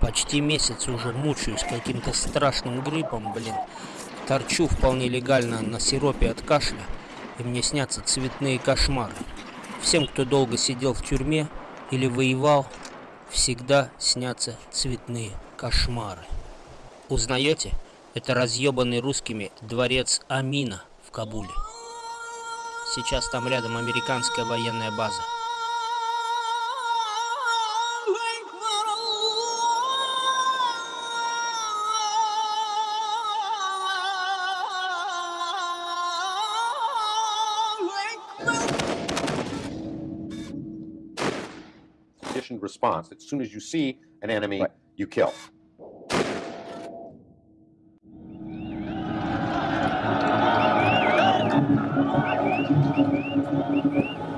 Почти месяц уже мучаюсь каким-то страшным гриппом, блин. Торчу вполне легально на сиропе от кашля, и мне снятся цветные кошмары. Всем, кто долго сидел в тюрьме или воевал, всегда снятся цветные кошмары. Узнаете? Это разъебанный русскими дворец Амина в Кабуле. Сейчас там рядом американская военная база. Response. As soon as you see an enemy, right. you kill.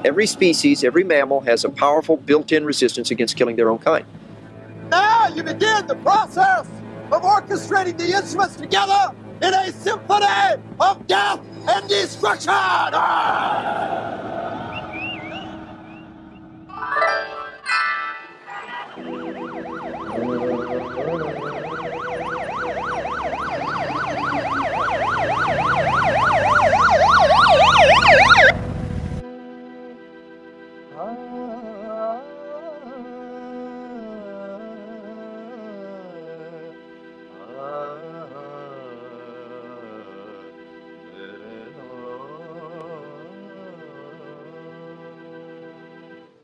Every species, every mammal has a powerful built-in resistance against killing their own kind. Now you begin the process of orchestrating the instruments together in a symphony of death and destruction! Ah!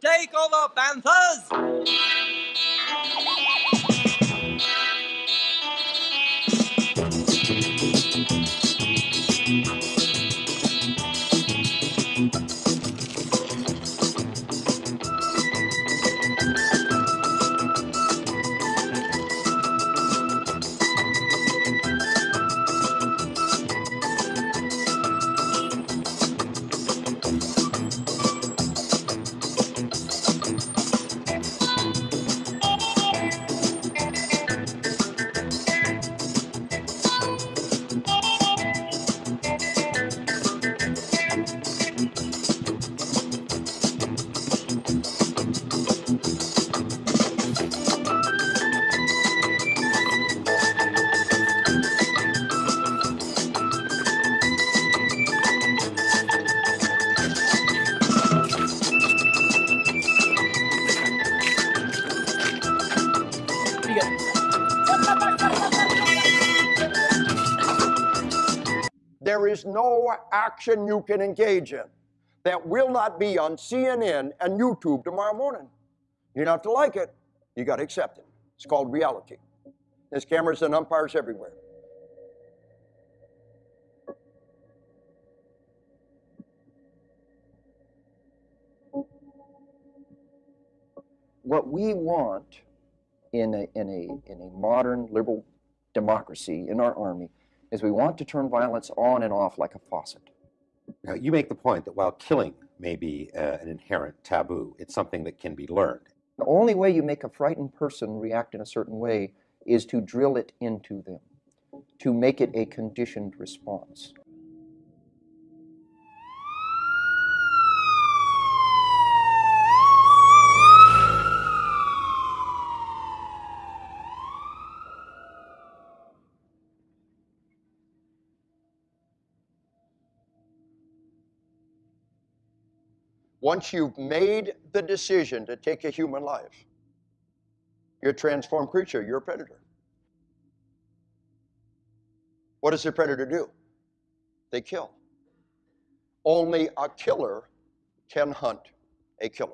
Take over, Panthers! Is no action you can engage in that will not be on CNN and YouTube tomorrow morning. You don't have to like it, you got to accept it. It's called reality. There's cameras and umpires everywhere. What we want in a, in a, in a modern liberal democracy in our army is we want to turn violence on and off like a faucet. Now, you make the point that while killing may be uh, an inherent taboo, it's something that can be learned. The only way you make a frightened person react in a certain way is to drill it into them, to make it a conditioned response. Once you've made the decision to take a human life, you're a transformed creature, you're a predator. What does a predator do? They kill. Only a killer can hunt a killer.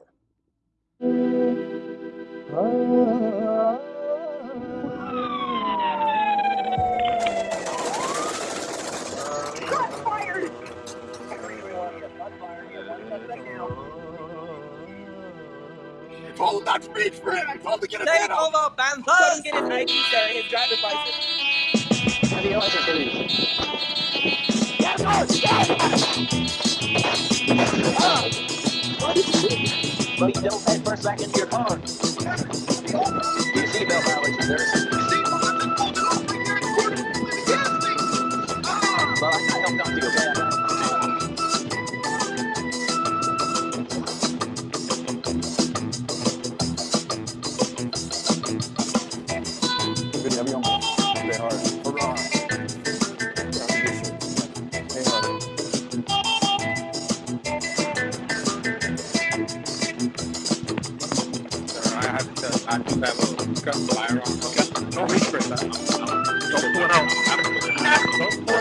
Ah. Told him not to reach for it. I told him to get a Take over, Panthers! Tell him get his ID, sir, his driver's license. Have your license, please. Yes, oh, yes! Ah! But you don't head first back into your car. Don't reach for. Don't out.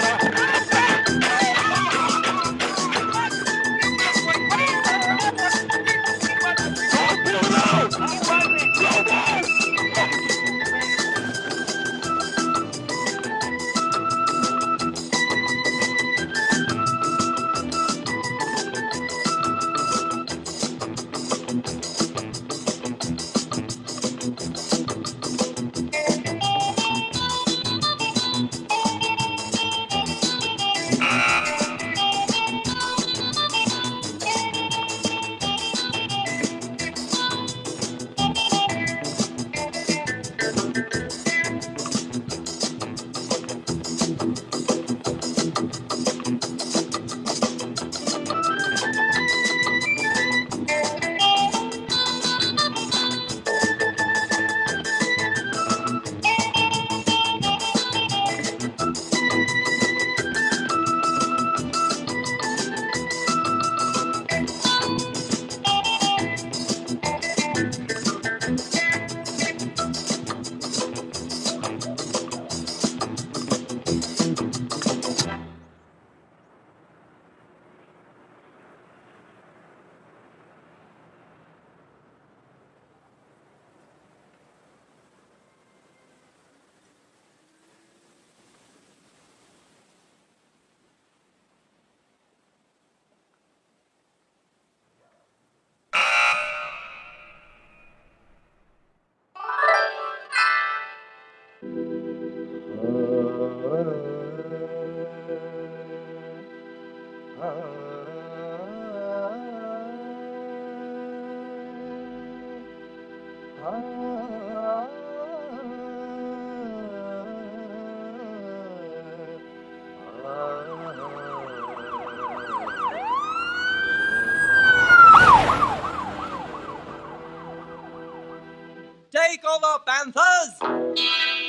Take over, Panthers!